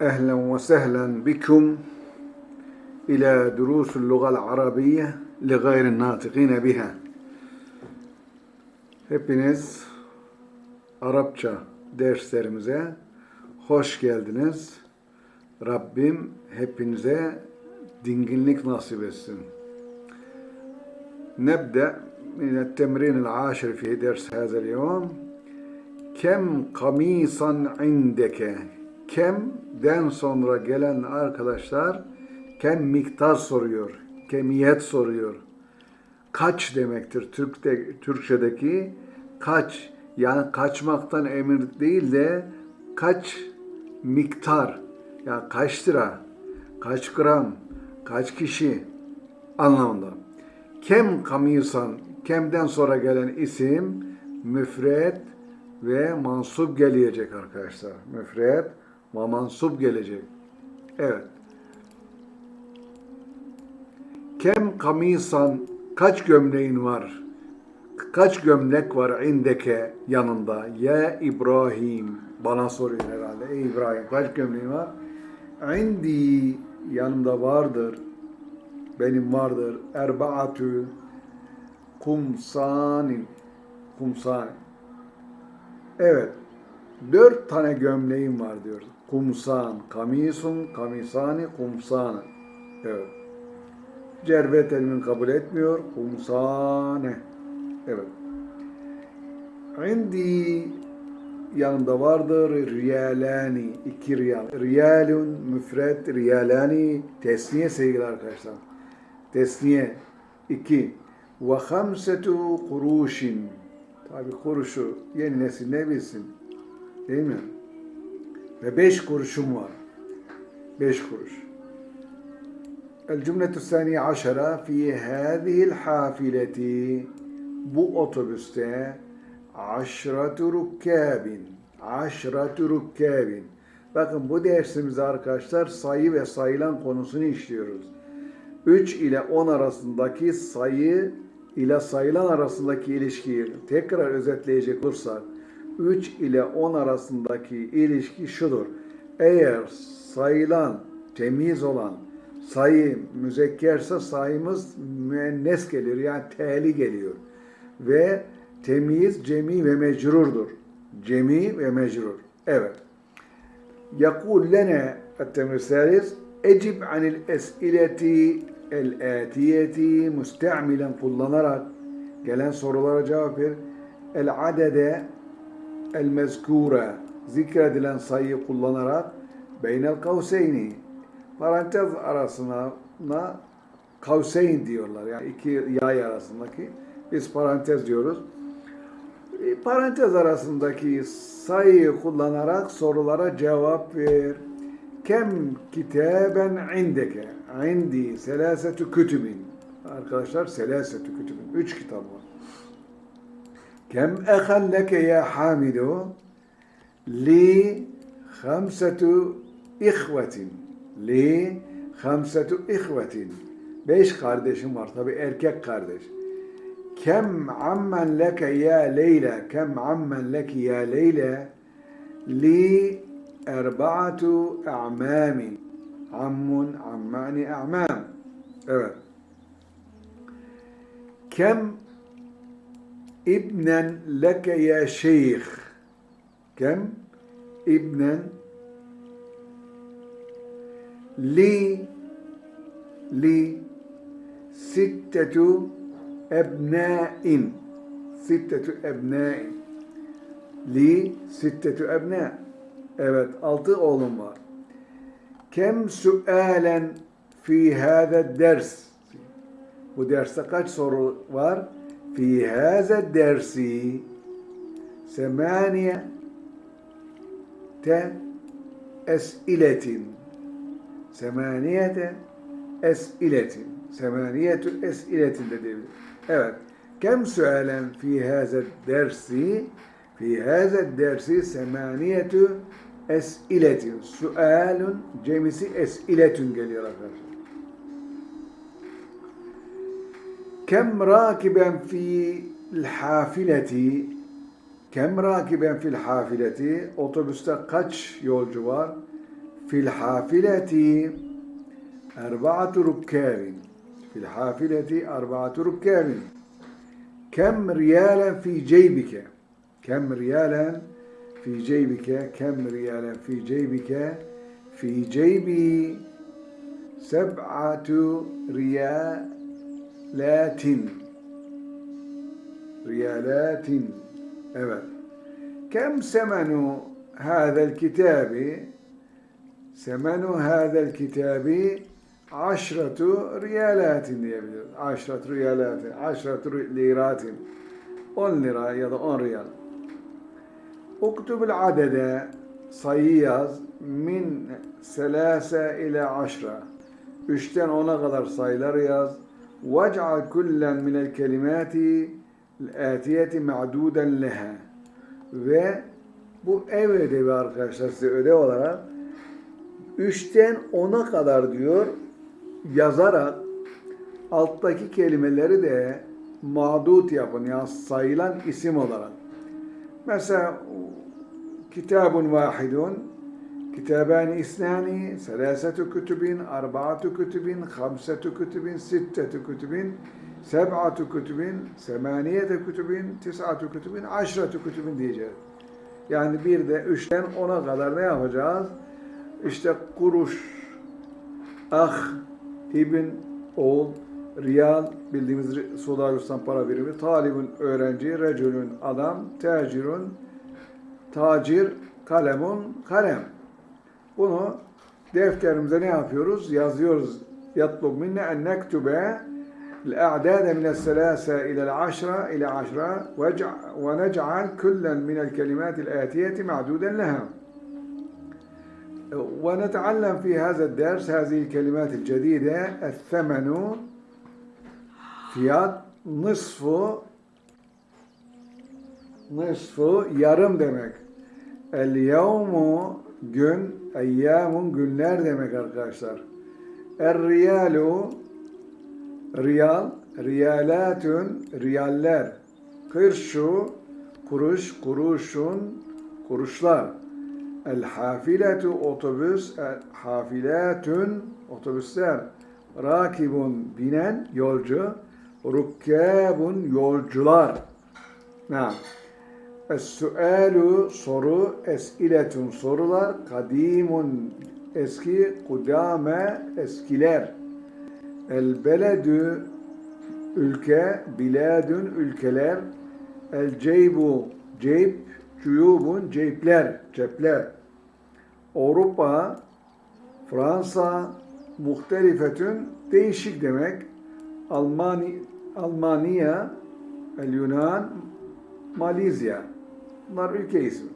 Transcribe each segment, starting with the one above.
أهلا وسهلا بكم إلى دروس اللغة العربية لغير الناطقين بها Hepiniz Arapça derslerimize hoş geldiniz. Rabbim hepinize dinginlik nasip etsin. نبدأ من التمرين العاشر في درس هذا اليوم كم قميصا عندك kemden sonra gelen arkadaşlar kem miktar soruyor, kemiyet soruyor. Kaç demektir Türk'te, Türkçedeki kaç yani kaçmaktan emir değil de kaç miktar yani kaç lira, kaç gram, kaç kişi anlamında. Kem kamisan, kemden sonra gelen isim müfret ve mansup gelecek arkadaşlar. Müfret ve mansup gelecek. Evet. Kem kamisan kaç gömleğin var? Kaç gömlek var indeke yanında? Ya İbrahim bana soruyor herhalde. Ey İbrahim kaç gömleğin var? İndi yanımda vardır. Benim vardır. Erbaatü kumsanin kumsanin. Evet. Dört tane gömleğim var diyor. Kumsan, kamisun, kamisani, kumsanı. Evet. Cervet elimin kabul etmiyor. Kumsane. Evet. İndi yanımda vardır riyalani, iki riyal. Riyalun, müfret, riyalani, tesniye sevgili arkadaşlar. Tesniye, iki. Ve hamsetu kuruşin. Tabi kuruşu yeni nesil ne bilsin? Değil mi? Ve beş kuruşum var. Beş kuruş. El-Cümletü Saniye Aşara fi hâzihil hafileti bu otobüste aşratü rukkâbin aşratü rukkâbin Bakın bu dersimizde arkadaşlar sayı ve sayılan konusunu işliyoruz. 3 ile 10 arasındaki sayı ile sayılan arasındaki ilişkiyi tekrar özetleyecek olursak 3 ile 10 arasındaki ilişki şudur. Eğer sayılan, temiz olan sayı müzekkerse sayımız müennes geliyor. Yani teli geliyor. Ve temiz, cemi ve mecrurdur. Cemi ve mecrur. Evet. يقول لنا التمر الثالث اجب عن الأسئلة الآتية müstamilen kullanarak gelen sorulara cevap ver. El adede el mezkura zikredilen sayıyı kullanarak beynel kavseyni parantez arasına kavseyn diyorlar. Yani iki yay arasındaki biz parantez diyoruz. Parantez arasındaki sayıyı kullanarak sorulara cevap ver. Kem kitaben indeke. İndi selasetu kütübin. Arkadaşlar selasetu kütübin. Üç kitap var. Kem ehan leke ya hamidu li hamsetu ihvetin. Li hamsetu ihvetin. Beş kardeşim var. Tabi erkek kardeş. Kem ammen leke ya Leyla. Kem ammen leke ya Leyla. Li erbaatu a'mami. Ammun, ammani, a'mam. Evet. Kem ibnen leke ya şeyh. Kem? İbnen li li sittetu ebnâin. Sittetu ebnâin. Li sittetu ebnâ evet altı oğlum var. Kem sualen fi hâze ders. Bu derste kaç soru var semaniye te esiletin semaniyete esiletin semaniyetü esiletin de diyebilir. Evet. Kem sualen fi haza dersi fi haza dersi semaniyetü esiletin. Sualun cemisi esiletün geliyor arkadaşlar. Kem rakiben fi hafileti kem rakiben fil hafileti otobüste kaç yolcu var? fil hafileti erba'atu rukkabin fil hafileti erba'atu rukkabin kem riyalen fi ceybike. Kem riyalen fi ceybike kem riyalen fi ceybike fi ceybi seb'atu Latin. Riyalatin. Evet. Kem semenu hâzel kitabi? Semenu hâzel kitabi aşratu riyalatin diyebiliriz. Aşratu riyalatin. Aşratu liratin. 10 lira ya da 10 riyal. Uktubul adede sayı yaz min selase ile aşra. 3'ten 10'a kadar sayılar yaz. Vec'al kullen minel kelimati el-atiyeti ma'duden leha. Ve bu ev ödevi arkadaşlar size ödev olarak 3'ten 10'a kadar diyor yazarak alttaki kelimeleri de mağdut yapın yani sayılan isim olarak. Mesela kitabun vahidun kitabani isnani selasetu kütübin arba'atu kütübin hamsetu kütübin sittetu kütübin seb'atu kütübin semaniyete kütübin tis'atu kütübin aşratu kütübin diyeceğiz. Yani bir de üçten ona kadar ne yapacağız? İşte kuruş, ah, ibn, oğul, riyal, bildiğimiz Suudi Arabistan para birimi, talibün öğrenci, recülün adam, tacirun, tacir, kalemun, kalem. Bunu defterimize ne yapıyoruz? Yazıyoruz. يطلب منا أن نكتب الأعداد من الثلاثة إلى العشرة إلى عشرة ونجعل كلا من الكلمات الآتية معدودا لها ونتعلم في هذا الدرس هذه الكلمات الجديدة الثمن fiyat nısfu nısfu yarım demek. El yevmu gün, eyyamun günler demek arkadaşlar. Er riyalu riyal, riyalatun riyaller. Kırşu kuruş, kuruşun kuruşlar. El hafiletu otobüs, el hafilatun otobüsler. Rakibun binen yolcu, rukkabun yolcular. Naam. Es-sualu soru, esiletun sorular, kadimun eski, kudame eskiler. El beledü ülke, biladun ülkeler. El ceybu ceyb, cuyubun ceypler, cepler. Avrupa, Fransa, muhtelifetün değişik demek. Almanya, Almanya, El Yunan, Malezya. Bunlar ülke ismi.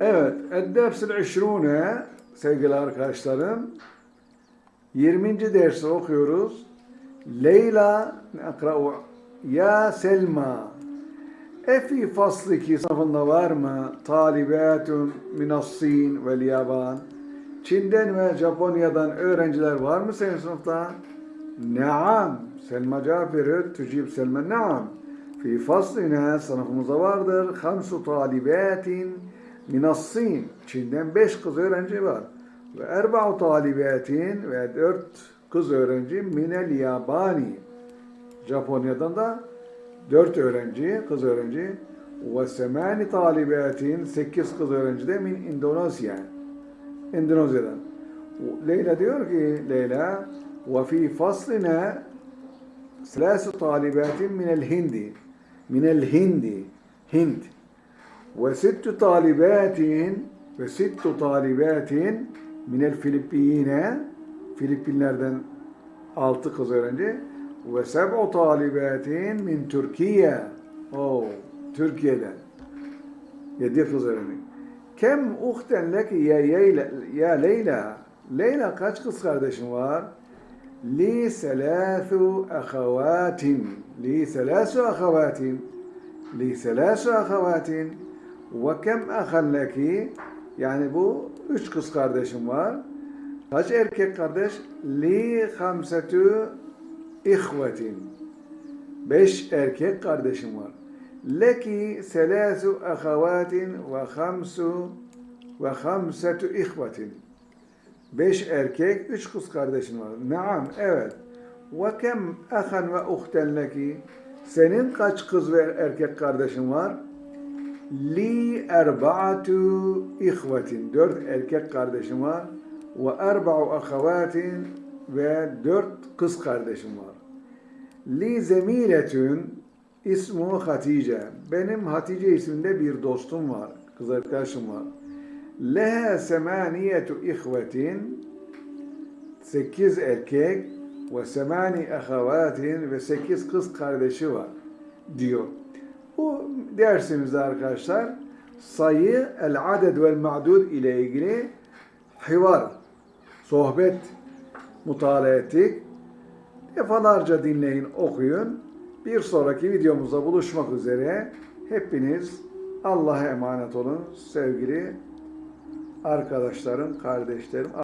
Evet, Eddebs-i İşrune sevgili arkadaşlarım. 20. dersi okuyoruz. Leyla akra'u ya Selma Efi faslı ki sınıfında var mı? Talibatun minassin vel yaban. Çin'den ve Japonya'dan öğrenciler var mı senin sınıfta? Naam. Selma veriyor. Tücib Selma naam. Fi faslina sınıfımızda vardır. Hamsu talibatin minassin. Çin'den beş kız öğrenci var. Ve erba'u talibatin ve dört kız öğrenci minel yabani. Japonya'dan da dört öğrenci, kız öğrenci ve semani talibatin sekiz kız öğrenci de min Endonezya. Endonezya'dan. Leyla diyor ki Leyla ve fi faslina ثلاث طالبات من الهند من الهند هند وست طالبات وست طالبات من الفلبين Filipinlerden altı kız öğrenci ve seb'u talibatin min Türkiye. Oh, Türkiye'den. Yedi kız öğrenci. Kem uhten leki ya, Leyla, ya Leyla. Leyla kaç kız kardeşin var? Selâthu ahavatin. Li selâsu ahavatin. Li selâsu ahavatin. Ve kem ahan leki. Yani bu üç kız kardeşim var. Kaç erkek kardeş? Li hamsetu ihvetin. Beş erkek kardeşim var. Leki selasu ahavatin ve hamsu ve hamsetu ihvetin. Beş erkek, üç kız kardeşin var. Naam, evet. Ve kem ahan ve uhten leki. Senin kaç kız ve erkek kardeşin var? Li erba'atu ihvetin. Dört erkek kardeşim var. Ve erba'u ahavatin ve dört kız kardeşim var. Li zemiletün ismu Hatice. Benim Hatice isminde bir dostum var. Kız arkadaşım var. Leha semaniyetu ihvetin. Sekiz erkek ve semani ahavatin ve sekiz kız kardeşi var diyor. Bu dersimizde arkadaşlar sayı, el aded vel ma'dud ile ilgili hivar, sohbet mutala ettik. Defalarca dinleyin, okuyun. Bir sonraki videomuzda buluşmak üzere. Hepiniz Allah'a emanet olun sevgili arkadaşlarım, kardeşlerim.